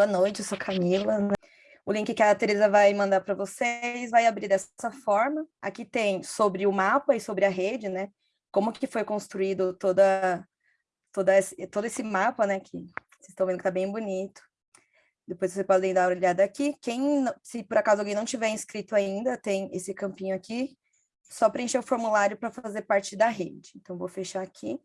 Boa noite, eu sou Camila. Né? O link que a Teresa vai mandar para vocês vai abrir dessa forma. Aqui tem sobre o mapa e sobre a rede, né? Como que foi construído toda, toda esse, todo esse mapa, né? Que vocês estão vendo que está bem bonito. Depois vocês podem dar uma olhada aqui. Quem, se por acaso alguém não tiver inscrito ainda, tem esse campinho aqui. Só preencher o formulário para fazer parte da rede. Então, vou fechar aqui.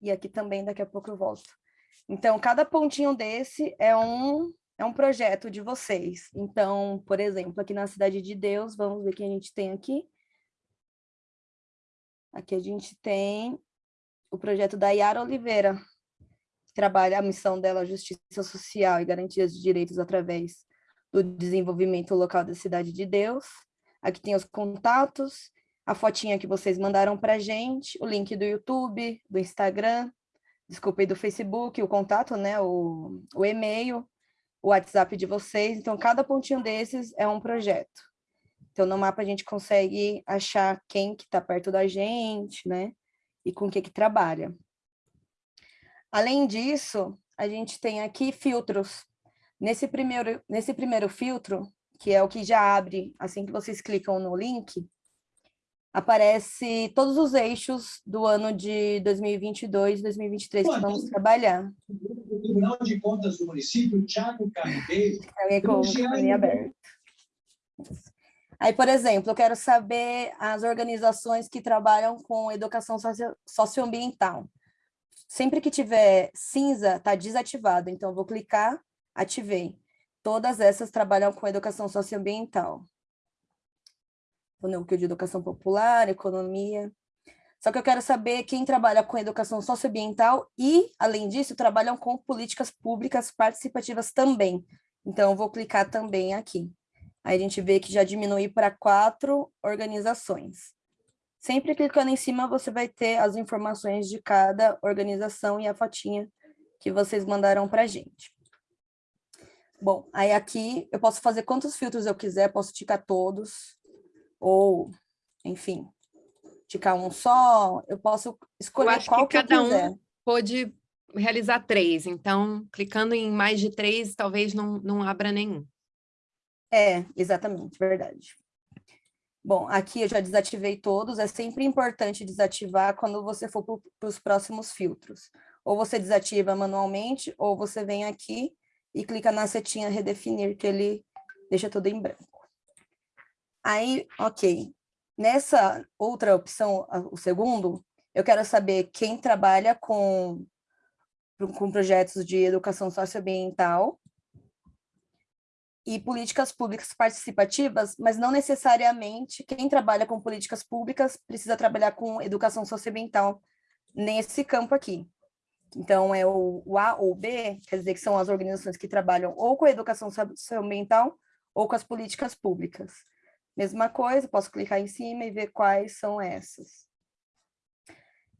E aqui também, daqui a pouco eu volto. Então, cada pontinho desse é um, é um projeto de vocês. Então, por exemplo, aqui na Cidade de Deus, vamos ver o que a gente tem aqui. Aqui a gente tem o projeto da Yara Oliveira, que trabalha a missão dela, justiça social e garantias de direitos através do desenvolvimento local da Cidade de Deus. Aqui tem os contatos, a fotinha que vocês mandaram para gente, o link do YouTube, do Instagram, desculpe, do Facebook, o contato, né, o, o e-mail, o WhatsApp de vocês. Então, cada pontinho desses é um projeto. Então, no mapa a gente consegue achar quem que está perto da gente, né, e com o que que trabalha. Além disso, a gente tem aqui filtros. Nesse primeiro, nesse primeiro filtro, que é o que já abre assim que vocês clicam no link, aparece todos os eixos do ano de 2022 2023 que vamos trabalhar. O Tribunal de Contas do município, Thiago Carneiro... com o caminho aberto. Aí, por exemplo, eu quero saber as organizações que trabalham com educação socio socioambiental. Sempre que tiver cinza, está desativado. Então, eu vou clicar, ativei. Todas essas trabalham com educação socioambiental o núcleo de educação popular, economia. Só que eu quero saber quem trabalha com educação socioambiental e, além disso, trabalham com políticas públicas participativas também. Então, vou clicar também aqui. Aí a gente vê que já diminui para quatro organizações. Sempre clicando em cima, você vai ter as informações de cada organização e a fotinha que vocês mandaram para a gente. Bom, aí aqui eu posso fazer quantos filtros eu quiser, posso ticar todos ou, enfim, ticar um só, eu posso escolher eu qual que, que cada um pode realizar três, então, clicando em mais de três, talvez não, não abra nenhum. É, exatamente, verdade. Bom, aqui eu já desativei todos, é sempre importante desativar quando você for para os próximos filtros. Ou você desativa manualmente, ou você vem aqui e clica na setinha redefinir, que ele deixa tudo em branco. Aí, ok. Nessa outra opção, o segundo, eu quero saber quem trabalha com, com projetos de educação socioambiental e políticas públicas participativas, mas não necessariamente quem trabalha com políticas públicas precisa trabalhar com educação socioambiental nesse campo aqui. Então, é o, o A ou B, quer dizer que são as organizações que trabalham ou com a educação socioambiental ou com as políticas públicas. Mesma coisa, posso clicar em cima e ver quais são essas.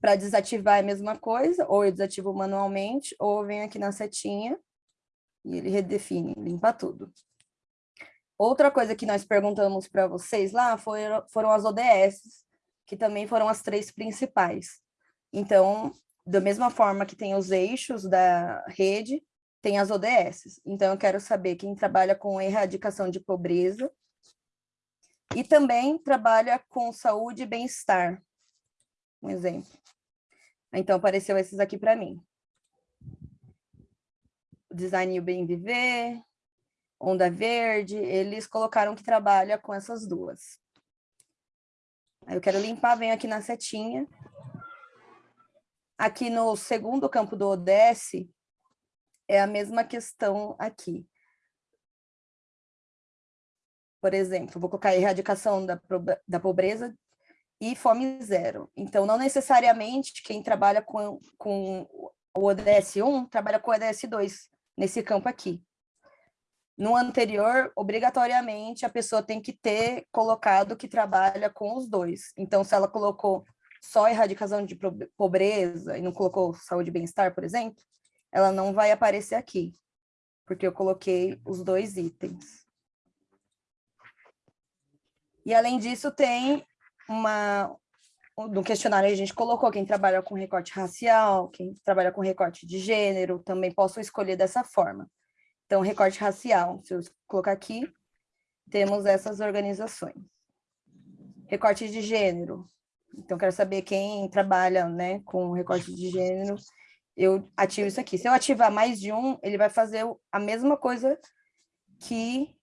Para desativar é a mesma coisa, ou eu desativo manualmente, ou eu venho aqui na setinha e ele redefine, limpa tudo. Outra coisa que nós perguntamos para vocês lá foram, foram as ODS, que também foram as três principais. Então, da mesma forma que tem os eixos da rede, tem as ODS. Então, eu quero saber quem trabalha com erradicação de pobreza, e também trabalha com saúde e bem-estar. Um exemplo. Então, apareceu esses aqui para mim. Design e o Bem Viver, Onda Verde, eles colocaram que trabalha com essas duas. Aí eu quero limpar, venho aqui na setinha. Aqui no segundo campo do ODS, é a mesma questão aqui. Por exemplo, vou colocar erradicação da, da pobreza e fome zero. Então, não necessariamente quem trabalha com, com o ODS 1 trabalha com o ODS 2, nesse campo aqui. No anterior, obrigatoriamente, a pessoa tem que ter colocado que trabalha com os dois. Então, se ela colocou só erradicação de pobreza e não colocou saúde e bem-estar, por exemplo, ela não vai aparecer aqui, porque eu coloquei os dois itens. E, além disso, tem uma... No questionário a gente colocou quem trabalha com recorte racial, quem trabalha com recorte de gênero, também posso escolher dessa forma. Então, recorte racial, se eu colocar aqui, temos essas organizações. Recorte de gênero. Então, quero saber quem trabalha né, com recorte de gênero. Eu ativo isso aqui. Se eu ativar mais de um, ele vai fazer a mesma coisa que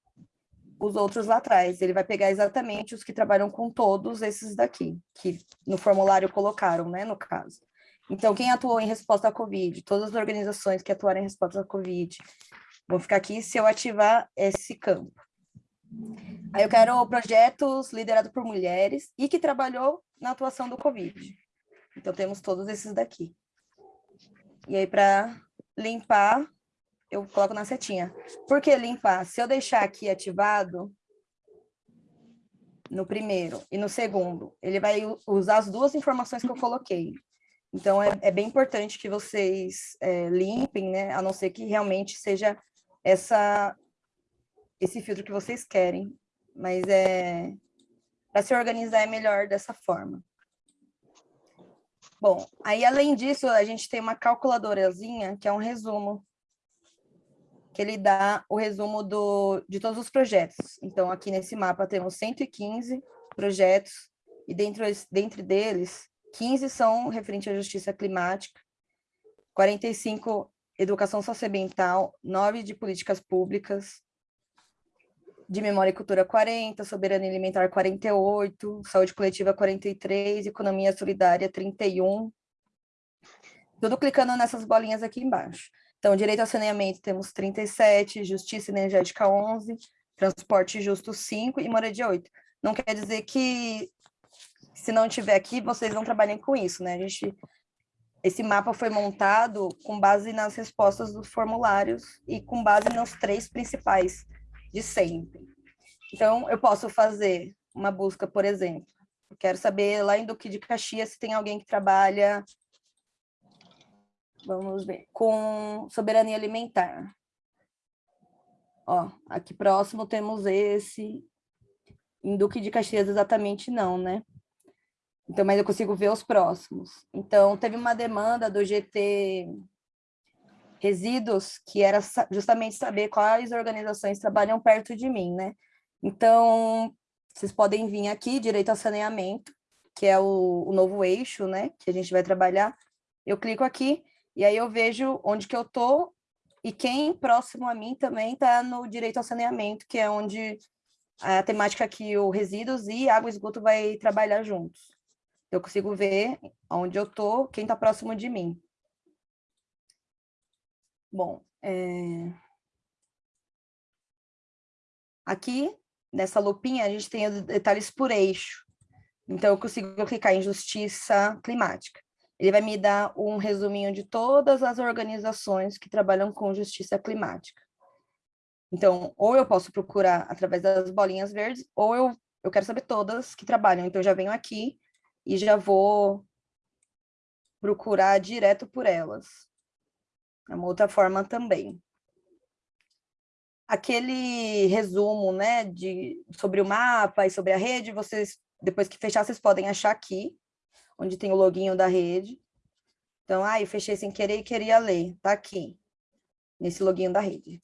os outros lá atrás. Ele vai pegar exatamente os que trabalham com todos esses daqui, que no formulário colocaram, né, no caso. Então, quem atuou em resposta à Covid, todas as organizações que atuaram em resposta à Covid, vão ficar aqui se eu ativar esse campo. Aí eu quero projetos liderados por mulheres e que trabalhou na atuação do Covid. Então, temos todos esses daqui. E aí, para limpar, eu coloco na setinha. Por que limpar? Se eu deixar aqui ativado, no primeiro e no segundo, ele vai usar as duas informações que eu coloquei. Então, é, é bem importante que vocês é, limpem, né? A não ser que realmente seja essa, esse filtro que vocês querem. Mas é para se organizar é melhor dessa forma. Bom, aí além disso, a gente tem uma calculadorazinha, que é um resumo, que ele dá o resumo do, de todos os projetos. Então, aqui nesse mapa temos 115 projetos, e dentro, deles, 15 são referentes à justiça climática, 45 educação socioambiental, 9 de políticas públicas, de memória e cultura 40, soberania alimentar 48, saúde coletiva 43, economia solidária 31. Tudo clicando nessas bolinhas aqui embaixo. Então, direito ao saneamento temos 37, justiça energética 11, transporte justo 5 e moradia 8. Não quer dizer que se não tiver aqui, vocês não trabalhem com isso, né? A gente, esse mapa foi montado com base nas respostas dos formulários e com base nos três principais de sempre. Então, eu posso fazer uma busca, por exemplo. Quero saber lá em Duque de Caxias se tem alguém que trabalha, vamos ver, com soberania alimentar. Ó, aqui próximo temos esse. Em Duque de Caxias exatamente não, né? Então, mas eu consigo ver os próximos. Então, teve uma demanda do GT Resíduos, que era justamente saber quais organizações trabalham perto de mim, né? Então, vocês podem vir aqui, direito ao saneamento, que é o, o novo eixo, né? Que a gente vai trabalhar. Eu clico aqui, e aí eu vejo onde que eu tô, e quem próximo a mim também está no direito ao saneamento, que é onde a temática que o resíduos e água e esgoto vai trabalhar juntos. Eu consigo ver onde eu tô, quem está próximo de mim. Bom, é... aqui, nessa lupinha, a gente tem detalhes por eixo. Então, eu consigo clicar em justiça climática. Ele vai me dar um resuminho de todas as organizações que trabalham com justiça climática. Então, ou eu posso procurar através das bolinhas verdes, ou eu, eu quero saber todas que trabalham. Então, eu já venho aqui e já vou procurar direto por elas. É uma outra forma também. Aquele resumo, né, de, sobre o mapa e sobre a rede, vocês, depois que fechar, vocês podem achar aqui, onde tem o loginho da rede. Então, ah, fechei sem querer e queria ler, tá aqui, nesse loginho da rede.